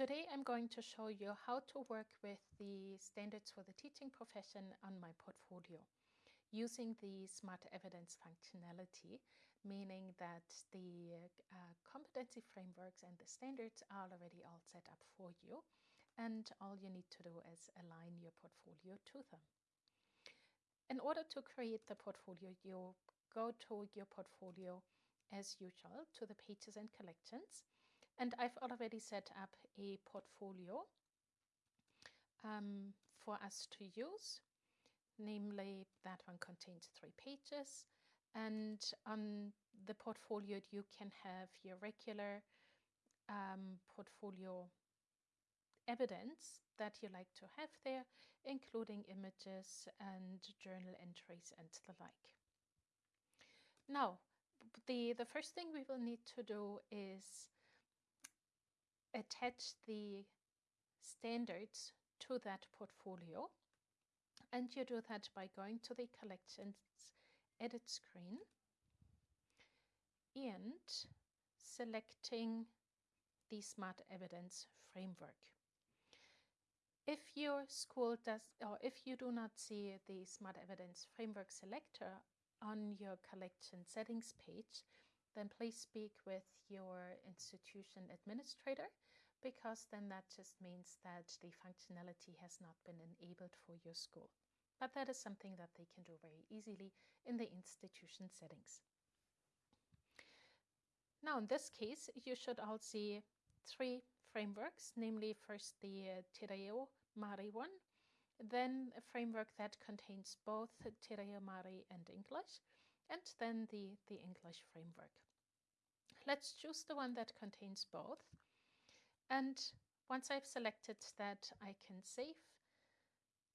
Today I'm going to show you how to work with the standards for the teaching profession on my portfolio using the smart evidence functionality, meaning that the uh, competency frameworks and the standards are already all set up for you and all you need to do is align your portfolio to them. In order to create the portfolio, you go to your portfolio as usual to the pages and collections and I've already set up a portfolio um, for us to use. Namely, that one contains three pages. And on the portfolio, you can have your regular um, portfolio evidence that you like to have there, including images and journal entries and the like. Now, the, the first thing we will need to do is attach the standards to that portfolio. And you do that by going to the collections edit screen and selecting the smart evidence framework. If your school does, or if you do not see the smart evidence framework selector on your collection settings page, then please speak with your institution administrator because then that just means that the functionality has not been enabled for your school. But that is something that they can do very easily in the institution settings. Now, in this case, you should all see three frameworks, namely first the uh, Māori one, then a framework that contains both Te Māori and English, and then the, the English framework. Let's choose the one that contains both. And once I've selected that, I can save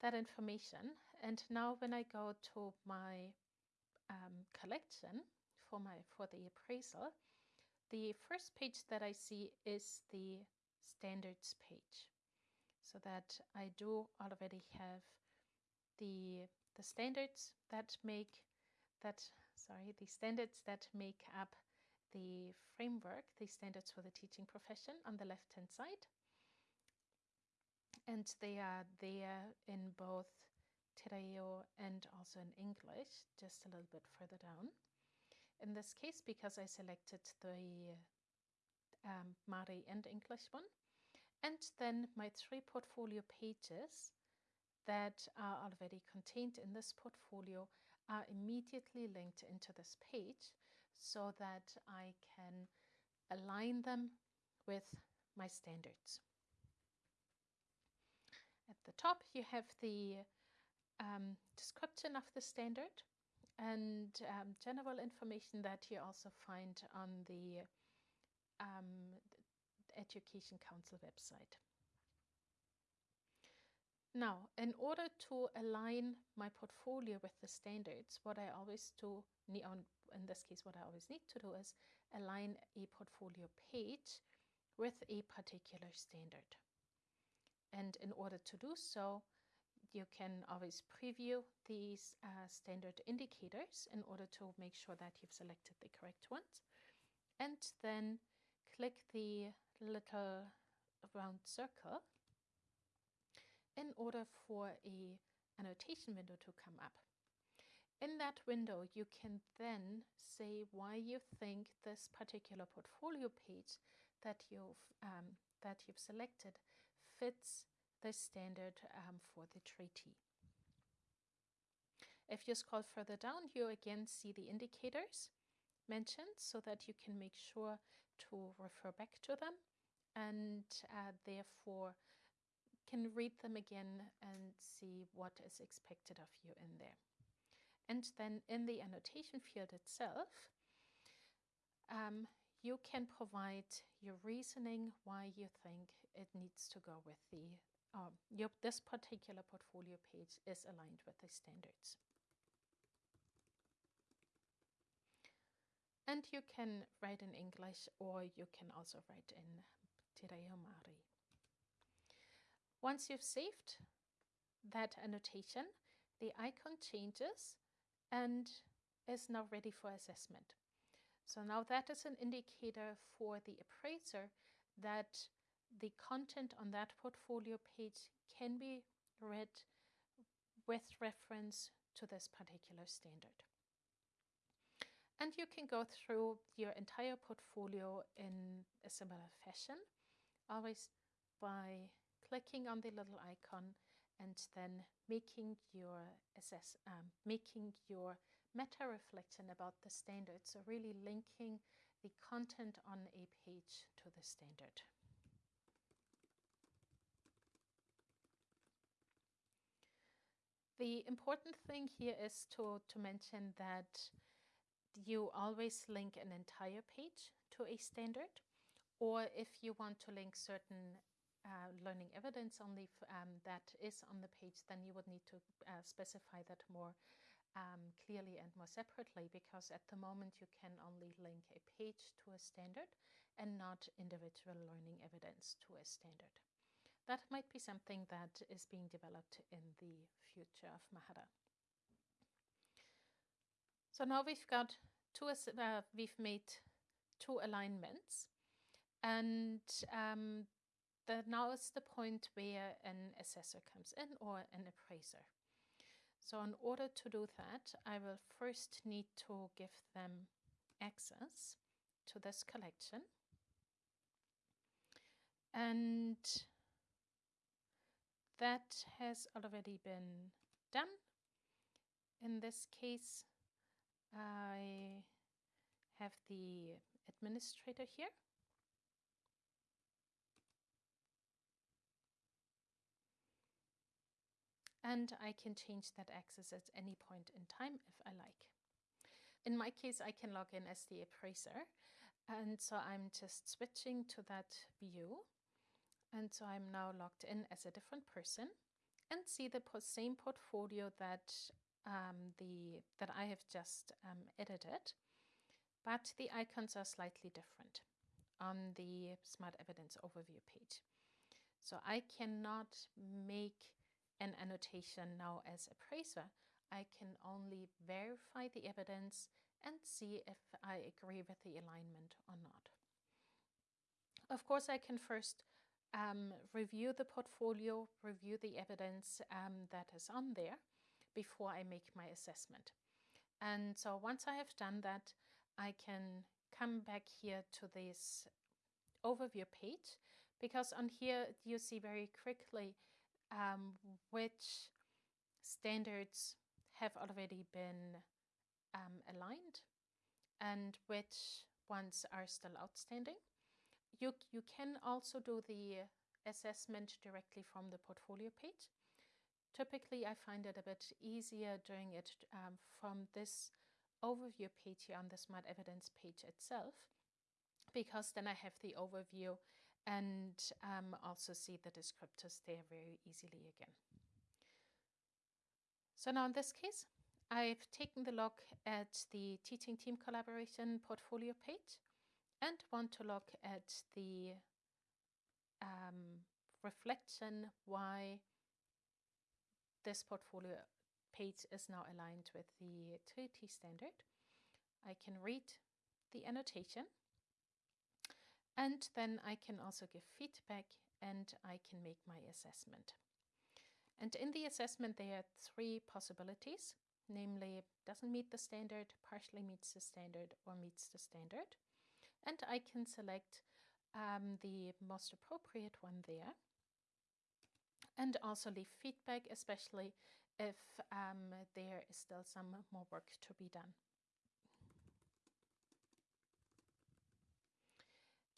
that information. And now when I go to my um, collection for, my, for the appraisal, the first page that I see is the standards page. So that I do already have the, the standards that make that sorry the standards that make up the framework the standards for the teaching profession on the left hand side. And they are there in both Te Reo and also in English just a little bit further down. In this case because I selected the um, Māori and English one and then my three portfolio pages that are already contained in this portfolio are immediately linked into this page so that I can align them with my standards. At the top you have the um, description of the standard and um, general information that you also find on the um, Education Council website. Now, in order to align my portfolio with the standards, what I always do, in this case, what I always need to do is align a portfolio page with a particular standard. And in order to do so, you can always preview these uh, standard indicators in order to make sure that you've selected the correct ones. And then click the little round circle in order for a annotation window to come up. In that window, you can then say why you think this particular portfolio page that you've, um, that you've selected fits the standard um, for the treaty. If you scroll further down, you again see the indicators mentioned so that you can make sure to refer back to them and uh, therefore can read them again and see what is expected of you in there. And then in the annotation field itself, um, you can provide your reasoning why you think it needs to go with the, um, your, this particular portfolio page is aligned with the standards. And you can write in English or you can also write in Te Māori. Once you've saved that annotation, the icon changes and is now ready for assessment. So now that is an indicator for the appraiser that the content on that portfolio page can be read with reference to this particular standard. And you can go through your entire portfolio in a similar fashion, always by clicking on the little icon and then making your assess, um, making your meta reflection about the standard. So really linking the content on a page to the standard. The important thing here is to, to mention that you always link an entire page to a standard, or if you want to link certain uh, learning evidence only um, that is on the page, then you would need to uh, specify that more um, clearly and more separately because at the moment you can only link a page to a standard and not individual learning evidence to a standard. That might be something that is being developed in the future of Mahara. So now we've got two, uh, we've made two alignments and um, the, now is the point where an assessor comes in or an appraiser. So in order to do that, I will first need to give them access to this collection. And that has already been done. In this case, I have the administrator here. And I can change that access at any point in time if I like. In my case, I can log in as the appraiser. And so I'm just switching to that view. And so I'm now logged in as a different person and see the same portfolio that um, the that I have just um, edited, but the icons are slightly different on the Smart Evidence Overview page. So I cannot make an annotation now as appraiser. I can only verify the evidence and see if I agree with the alignment or not. Of course, I can first um, review the portfolio, review the evidence um, that is on there before I make my assessment. And so once I have done that, I can come back here to this overview page because on here you see very quickly um, which standards have already been um, aligned and which ones are still outstanding. You, you can also do the assessment directly from the portfolio page. Typically, I find it a bit easier doing it um, from this overview page here on the Smart Evidence page itself, because then I have the overview and um, also see the descriptors there very easily again. So now in this case, I've taken the look at the teaching team collaboration portfolio page and want to look at the um, reflection why this portfolio page is now aligned with the TOEIC standard. I can read the annotation and then I can also give feedback and I can make my assessment. And in the assessment there are three possibilities, namely doesn't meet the standard, partially meets the standard or meets the standard and I can select um, the most appropriate one there and also leave feedback, especially if um, there is still some more work to be done.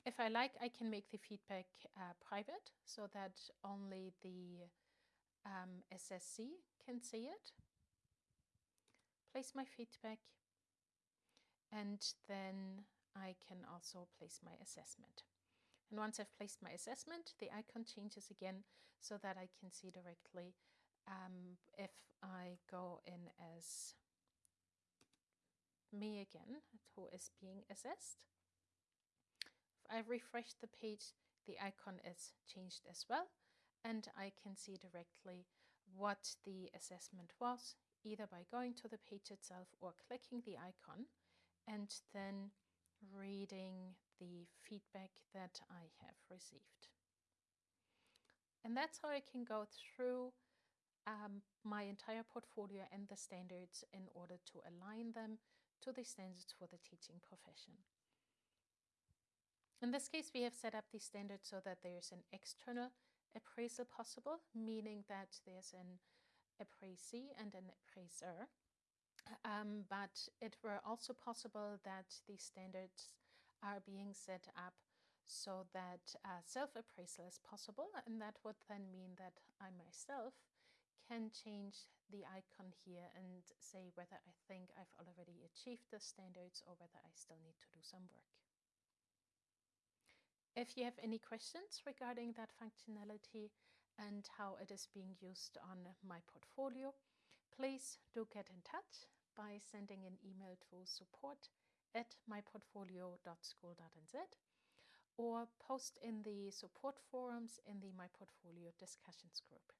If I like, I can make the feedback uh, private so that only the um, assessee can see it. Place my feedback and then I can also place my assessment. And once I've placed my assessment, the icon changes again so that I can see directly um, if I go in as me again, who is being assessed. If I refresh the page, the icon is changed as well, and I can see directly what the assessment was, either by going to the page itself or clicking the icon, and then reading the feedback that I have received. And that's how I can go through um, my entire portfolio and the standards in order to align them to the standards for the teaching profession. In this case, we have set up the standards so that there's an external appraisal possible, meaning that there's an appraisee and an appraiser. Um, but it were also possible that the standards are being set up so that uh, self-appraisal is possible and that would then mean that I myself can change the icon here and say whether I think I've already achieved the standards or whether I still need to do some work. If you have any questions regarding that functionality and how it is being used on my portfolio, please do get in touch by sending an email to support at myportfolio.school.nz or post in the support forums in the My Portfolio discussions group.